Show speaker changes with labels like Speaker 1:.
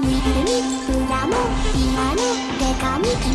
Speaker 1: にいるみプラも今のデカミ